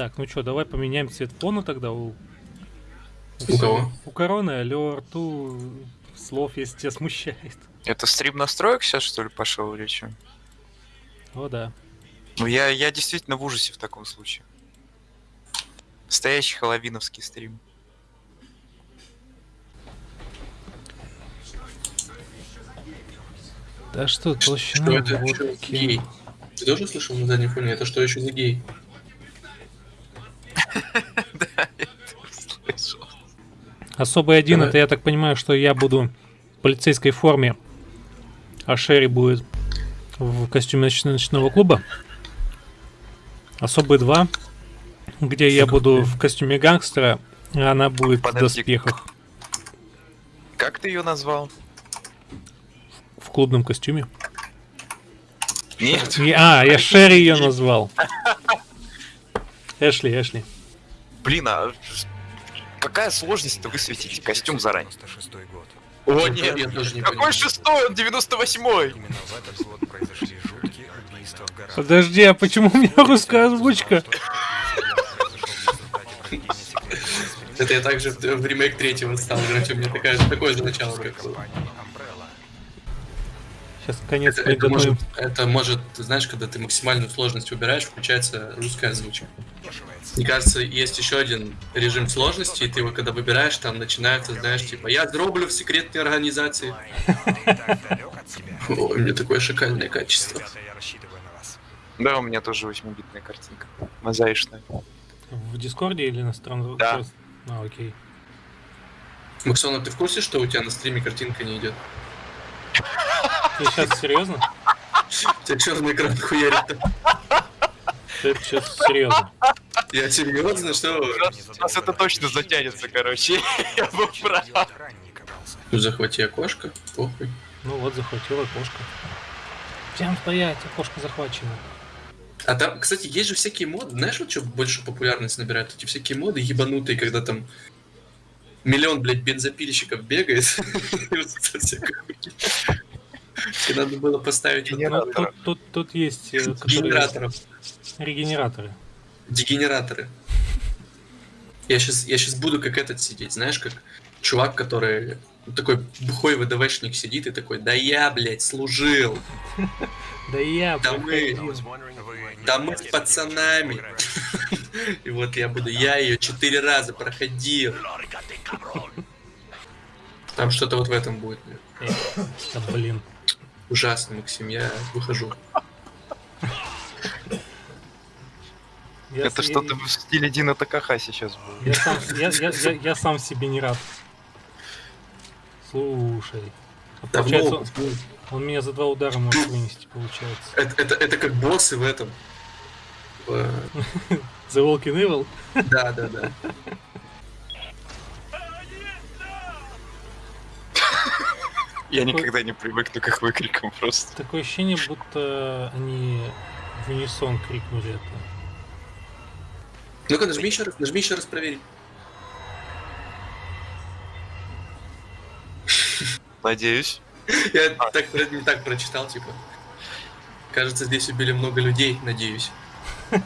Так, ну что, давай поменяем цвет фона тогда у... У кого? У короны, алло, рту слов, если тебя смущает. Это стрим настроек сейчас, что ли, пошел речью? О, да. Ну, я, я действительно в ужасе в таком случае. Настоящий хэллоуиновский стрим. Да что, толщина Что это? Что, водки. гей? Ты тоже слышал на заднем фоне? Это что еще за гей? Да, я. Особый один, это я так понимаю, что я буду в полицейской форме, а Шерри будет в костюме ноч- ночного клуба. Особый два, где я буду в костюме гангстера, а она будет в доспехах. Как ты ее назвал? В клубном костюме. Нет. А, я Шерри ее назвал. Эшли, Эшли. Блин, а какая сложность-то высветить костюм заранее? 96 год. О, нет, я тоже не Какой шестой? Он 98-й! Именно в этот год произошли жуткие убийства в горах. Подожди, а почему у меня русская озвучка? Это я также в, ремейк третьего стал играть, у меня такая же, такое же начало как было. Сейчас конец Это, это, может, это может, ты знаешь, когда ты максимальную сложность убираешь, включается русская озвучка. Мне кажется, есть еще один режим сложности, и ты его когда выбираешь, там начинается, знаешь, типа, я дроблю в секретной организации. Ой, у меня такое шикарное качество. Да, у меня тоже 8-битная картинка. Мозаичная. В Дискорде или на странном? Да. А, окей. Максона, ты в курсе, что у тебя на стриме картинка не идет? Ты сейчас серьезно? У тебя черный экран хуярит. Ты сейчас серьезно? Я серьезно, что? У нас это точно затянется, короче. Я был прав. Ну захвати окошко, похуй. Ну вот, захватила окошко. Всем стоять, окошко захвачено. А там, кстати, есть же всякие моды. Знаешь, вот что больше популярность набирают? Эти всякие моды ебанутые, когда там миллион, блядь, бензопильщиков бегает. И Надо было поставить вот Ну, тут, тут, тут есть э, генераторов, регенераторы. дегенераторы. Я сейчас, я сейчас буду как этот сидеть, знаешь, как чувак, который такой бухой ВДВшник сидит и такой, да я, блядь, служил, Да я Да мы- да мы с пацанами. И вот я буду, я ее четыре раза проходил. Там что-то вот в этом будет. Э, Да блин. Ужасно, Максим, я выхожу. Я Это с- что-то в стиле Дина Такаха сейчас было. Я сам, я, я, я, я сам себе не рад. Слушай. а Получается, он, он меня за два удара может вынести, получается. Это, это, это как боссы в этом. В- The Walking Evil? Да, да, да. Я никогда не привыкну к их выкрикам просто. Такое ощущение, будто они в унисон крикнули это. Ну-ка, нажми еще раз, нажми еще раз проверить. Надеюсь. Я так, про- не так прочитал, типа. Кажется, здесь убили много людей, надеюсь. А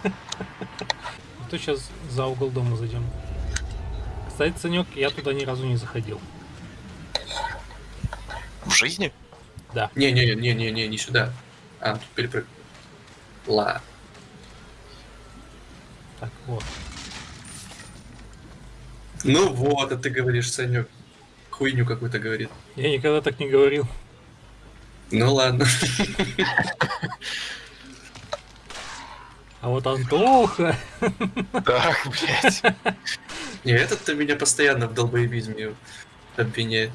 то сейчас за угол дома зайдем. Кстати, Санек, я туда ни разу не заходил. Жизни? Да. Не-не-не-не-не, не сюда. А, тут перепрыг. Ла. Так, вот. Ну вот, а ты говоришь, Санек. Хуйню какую-то говорит. Я никогда так не говорил. Ну ладно. А вот Антоха... Так, блядь. Не, этот-то меня постоянно в долбоебизме обвиняет.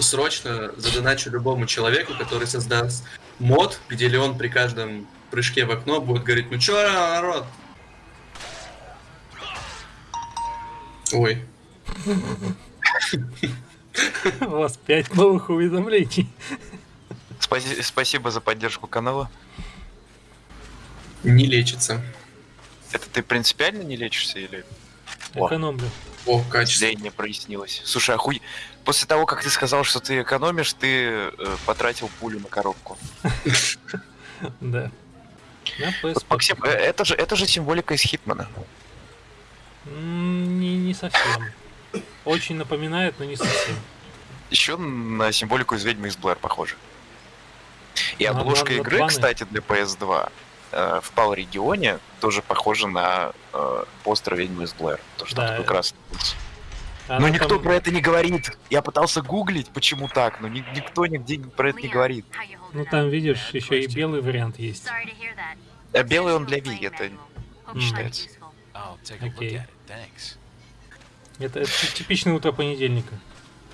Срочно задоначу любому человеку, который создаст мод, где Леон при каждом прыжке в окно будет говорить, ну чё, народ? Ой, У вас пять новых уведомлений. Спаси- Спасибо за поддержку канала. не лечится. Это ты принципиально не лечишься или. Экономлю. О, качество. зрение прояснилось? Слушай, охуй... После того, как ты сказал, что ты экономишь, ты э, потратил пулю на коробку. Да. Максим, э, это же, это же символика из Хитмана. Не, не совсем. Очень напоминает, но не совсем. Еще на символику из ведьмы из Блэр похоже. И На- обложка на- игры, планы. кстати, для PS2 э, в PAL регионе тоже похожа на э, постер ведьмы из Блэр. То, что Да, такой красный. Она Но никто там- про это не говорит. Я пытался гуглить, почему так, но ни- никто нигде про это не говорит. Ну там, видишь, еще и белый вариант есть. А белый он для Wii, это не считается. Окей. Это, это типичное утро понедельника.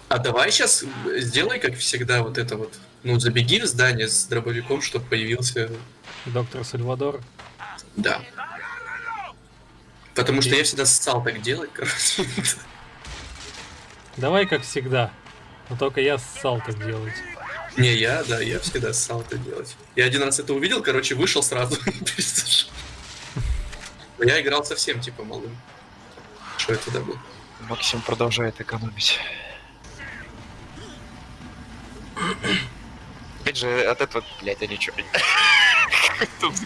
А давай сейчас сделай, как всегда, вот это вот. Ну, забеги в здание с дробовиком, чтобы появился... Доктор Сальвадор. Да. Потому что я всегда ссал так делать, короче. Давай как всегда. Но только я ссал так делать. Не, я, да, я всегда ссал это делать. Я один раз это увидел, короче, вышел сразу Я играл совсем, типа, малым. Что это тогда был? Максим продолжает экономить. Опять же, от этого, блядь, а ничего.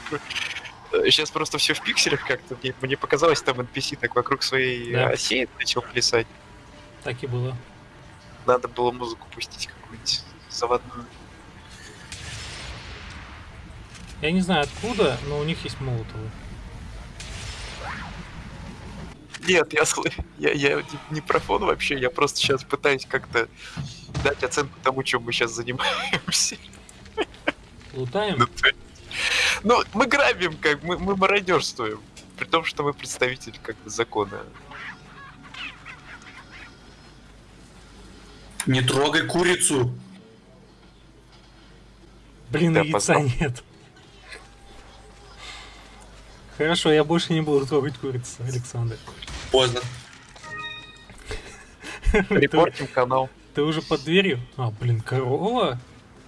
Сейчас просто все в пикселях как-то. Мне, показалось, там NPC так вокруг своей оси начал плясать. Так и было. Надо было музыку пустить какую-нибудь заводную. Я не знаю откуда, но у них есть молотовы. Нет, я, я, я не, про фон вообще, я просто сейчас пытаюсь как-то дать оценку тому, чем мы сейчас занимаемся. Лутаем? Ну, то Ну, мы грабим, как мы, мы мародерствуем. При том, что мы представители как бы закона. Не трогай курицу! Блин, Да, яйца поздно. нет. Хорошо, я больше не буду трогать курицу, Александр. Поздно. Репортим канал. ты уже под дверью? А, блин, корова?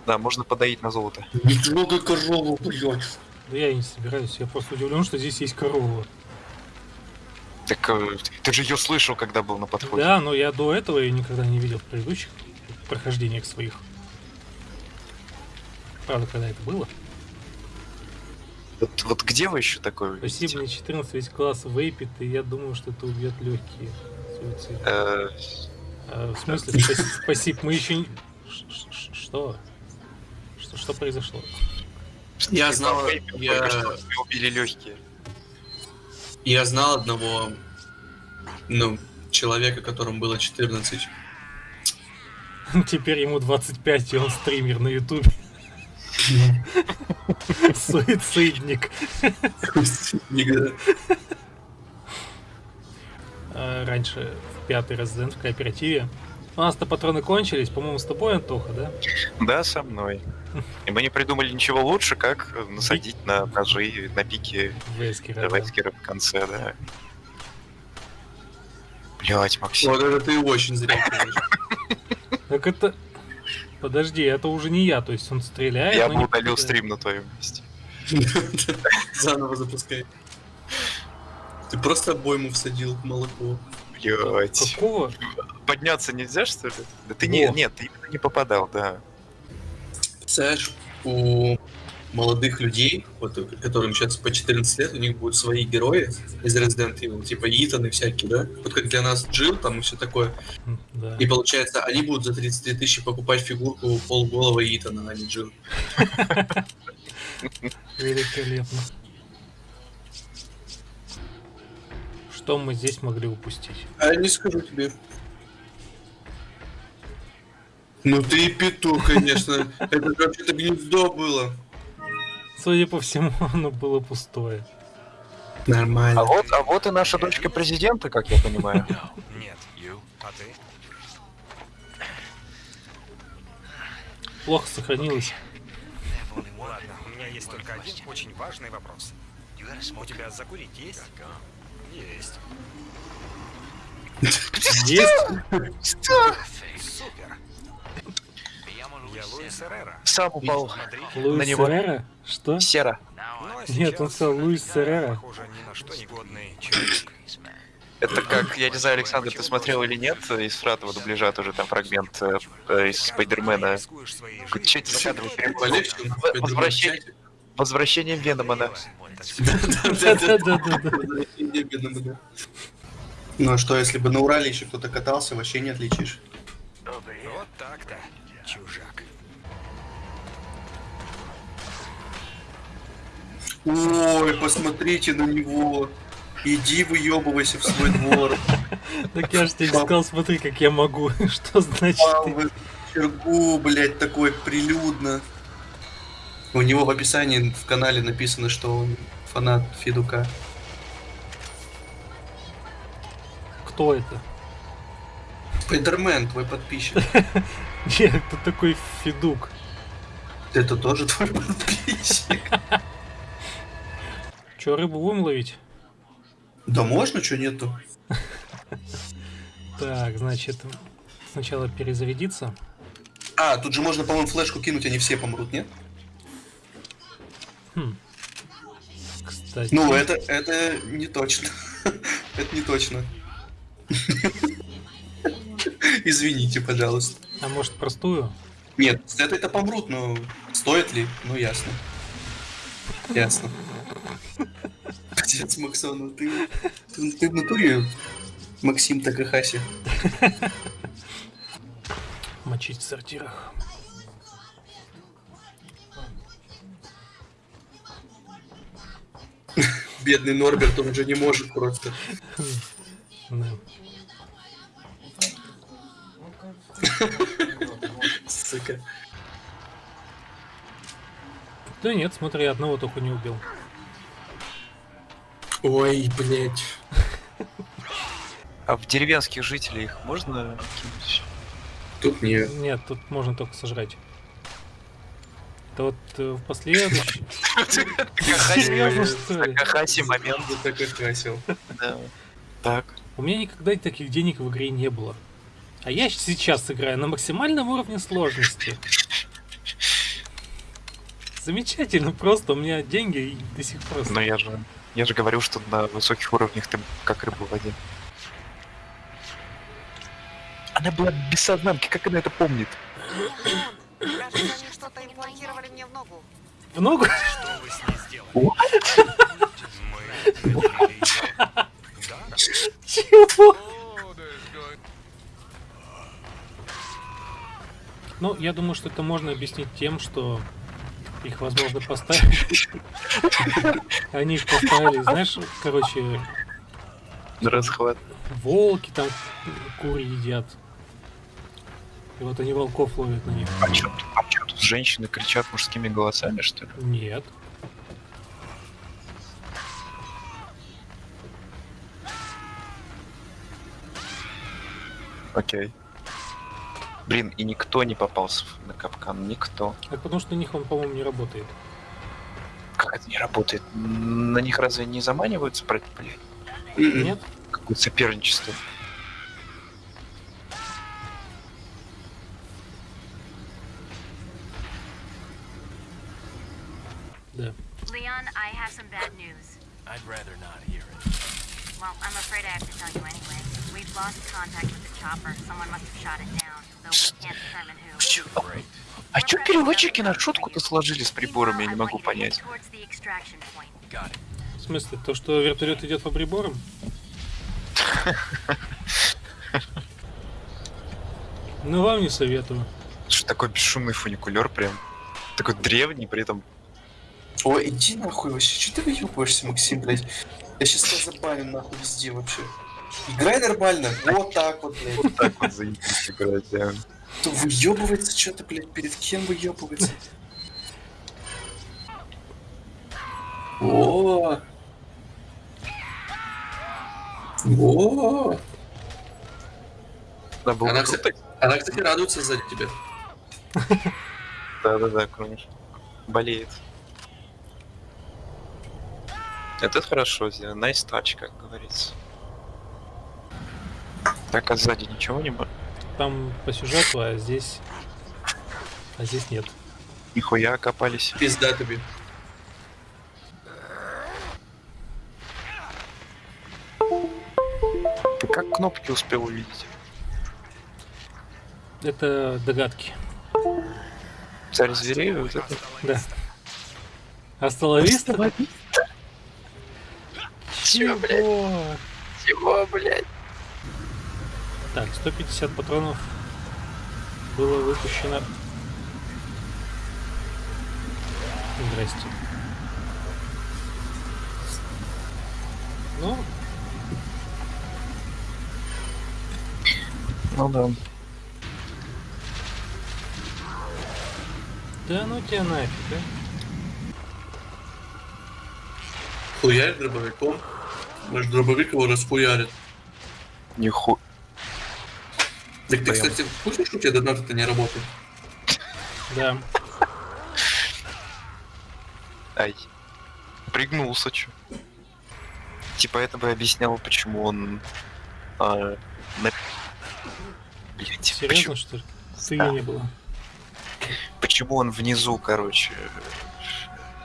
Да, можно подоить на золото. Не трогай корову, блядь. Да я и не собираюсь, я просто удивлен, что здесь есть корова. Так э, ты же ее слышал, когда был на подходе. Да, но я до этого ее никогда не видел в предыдущих прохождениях своих. Правда, когда это было? Вот, вот где вы еще такое Спасибо, видите? мне 14 весь класс вейпит, и я думаю, что это убьет легкие. Суицид. Э, А, в смысле, спасибо, мы еще не... Что? Что, что произошло? Я знал, я, убили легкие. Я знал одного, ну, человека, которому было 14. Теперь ему 25, и он стример на ютубе. Суицидник. Никогда. А, Раньше в пятый Resident в кооперативе. У нас-то патроны кончились, по-моему, с тобой, Антоха, да? Да, со мной. И мы не придумали ничего лучше, как насадить на ножи, на пике Вескера, да. Вескера в конце, да. Блять, Максим. Вот это ты очень зря. Так это... Подожди, это уже не я, то есть он стреляет, Я бы удалил стрим на твоем месте. Заново запускай. Ты просто обойму всадил в молоко. Блять. Какого? Подняться нельзя, что ли? Да ты не, Во. нет, ты именно не попадал, да. Представляешь, у молодых людей, вот, которым сейчас по 14 лет, у них будут свои герои из Resident Evil, типа Итан и всякие, да? Вот как для нас Джилл там и все такое. М, Да. И получается, они будут за 33 тысячи покупать фигурку полголова Итана, а не Джилл. Великолепно. Что мы здесь могли упустить? А я не скажу тебе. Ну ты и петух, конечно. Это вообще-то гнездо было. Судя по всему, оно было пустое. Нормально. А вот, а вот и наша дочка президента, как я понимаю. Нет. А ты? Плохо сохранилось. Ладно, у меня есть только один очень важный вопрос. У тебя закурить есть? Есть. Есть? Что? Супер. Я Луис Эррера. Сам упал. Луис На него- Серрера? Что? Сера. Ну, а Нет, он сказал Луис Серрера. Похоже, ни на что негодный человек. Это как, я не знаю, Александр, ты смотрел или нет, из фратового дубляжа тоже там фрагмент э, э, из Спайдермена. Это В- Возвращение, возвращение Веномана. Ну а что, если бы на Урале еще кто-то катался, вообще не отличишь. Вот так-то, чужак. Ой, посмотрите на него. Иди выебывайся в свой двор. Так я же тебе сказал, смотри, как я могу. Что значит чергу, блядь, такой прилюдно. У него в описании в канале написано, что он фанат Федука. Кто это? Спайдермен, твой подписчик. Нет, это такой Федук. Это тоже твой подписчик. Че, рыбу будем ловить? Да можно, что нету? Так, значит, сначала перезарядиться. А, тут же можно, по-моему, флешку кинуть, они все помрут, нет? Хм. Кстати, Ну, это, это не точно. Это не точно. Извините, пожалуйста. а может простую? Нет, с этой-то помрут, но стоит ли? Ну, ясно. Ясно. Отец Максону, ты, ты, ты в натуре Максим Такахаси. Мочить в сортирах. Бедный Норберт, он уже не может просто. Да. Сука. Да нет, смотри, одного только не убил. Ой, блядь. А в деревенских жителей их можно кинуть? Тут не... Нет, тут можно только сожрать. Это вот э, в последующем... Такахаси момент, Такахасил. да. Так. У меня никогда таких денег в игре не было. А я сейчас играю на максимальном уровне сложности. Замечательно, просто у меня деньги до сих пор... Но я же, я же говорил, что на высоких уровнях ты как рыба в воде. Она была без сознанки, как она это помнит? Кажется, они что-то имплантировали мне в ногу. В ногу? Что вы с ней сделали? Чего? Ну, я думаю, что это можно объяснить тем, что их, возможно, поставили. Они их поставили, знаешь, короче, расхват. волки там куры едят. И вот они волков ловят на них. А чё, а женщины кричат мужскими голосами, что ли? Нет. Окей. Блин, и никто не попался на капкан, никто. Это потому что у них он, по-моему, не работает. Как это не работает? На них разве не заманиваются, блядь. Нет? какое-то соперничество? Да. Leon, I have some bad news. I'd rather not hear it. Well, I'm afraid I have to tell you anyway. We've lost contact with the chopper. Someone must have shot it down, though we can't determine who. Great. А чё переводчики на шутку-то сложили с приборами, я не могу понять. В смысле, то, что вертолет идет по приборам? Ну, вам не советую. Что такой бесшумный фуникулер прям. Такой древний, при этом Ой, иди нахуй вообще. Че ты выебываешься, Максим, блядь? Я сейчас тебя забаню нахуй везде вообще. Играй нормально. Вот так вот, блядь. вот так вот заебись играть, да. То выебывается что-то, блядь, перед кем выебывается? О! О! Да, было Она, кстати, она, кстати, радуется за тебя. Да-да-да, конечно. Болеет. Это хорошо сделано. Nice touch, как говорится. Так, а сзади ничего не было? Там по сюжету, а здесь... А здесь нет. Нихуя окопались. Пизда тебе. Ты как кнопки успел увидеть? Это догадки. Царь зверей? Вот это? Да. Остановись. Чё, блядь? Чего? Чего, блядь? Так, 150 патронов было выпущено. Здрасте. Ну, Ну да. да ну тебя нафиг, а? Хуярь дробовиком. Может, дробовик его расхуярит. Ниху... Так ты, Прям. кстати, в курсе, что у тебя донаты-то не работают? Да. Ай. Пригнулся, чё. Типа это бы объясняло, почему он... а, на... Блять, Серьезно, почему, что ли? Ты Да. не было. почему он внизу, короче,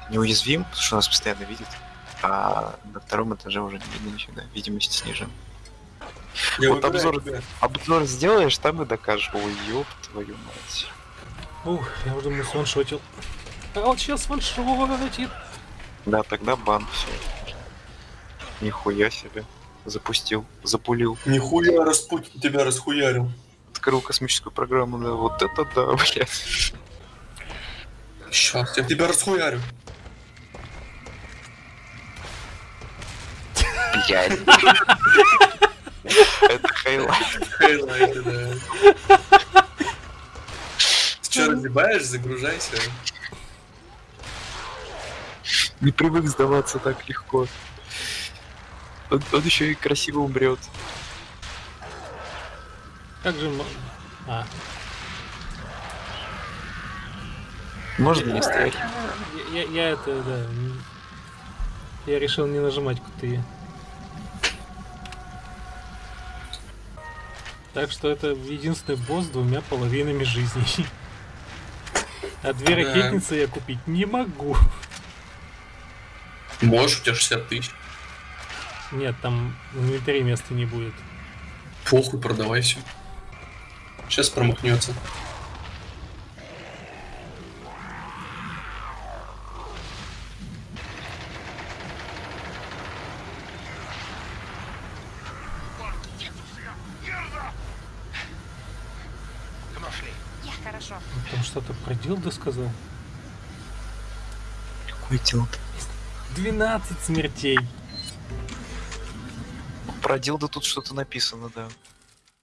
неуязвим, потому что нас постоянно видит, а на втором этаже уже не видно нифига, видимость снижена. Я Вот обзор- тебя. Обзор сделаешь, там и докажешь. Ой, ёб твою мать. Ух, я уже думаю, сваншотил. А вот сейчас ваншотит. Да, тогда бан, все. Нихуя себе. Запустил, запулил. Нихуя Распутин тебя расхуярил. Открыл космическую программу, да, вот это да, блядь. Сейчас, я тебя расхуярю. Блядь. Это highlight. Highlight ы, да. Ты что, разъебаешь? Загружайся. Не привык сдаваться так легко. Он, он еще и красиво умрет. Как же... мо- А, Можно не стрелять? я, я- я это, да... Я решил не нажимать крутые. Так что это единственный босс с двумя половинами жизней. А две Да. ракетницы я купить не могу. Можешь, у тебя 60 тысяч. Нет, там в инвентаре места не будет. Похуй, продавай все. Сейчас промахнется. Дилда сказал. Какой дилд? 12 смертей. Про дилда тут что-то написано, да.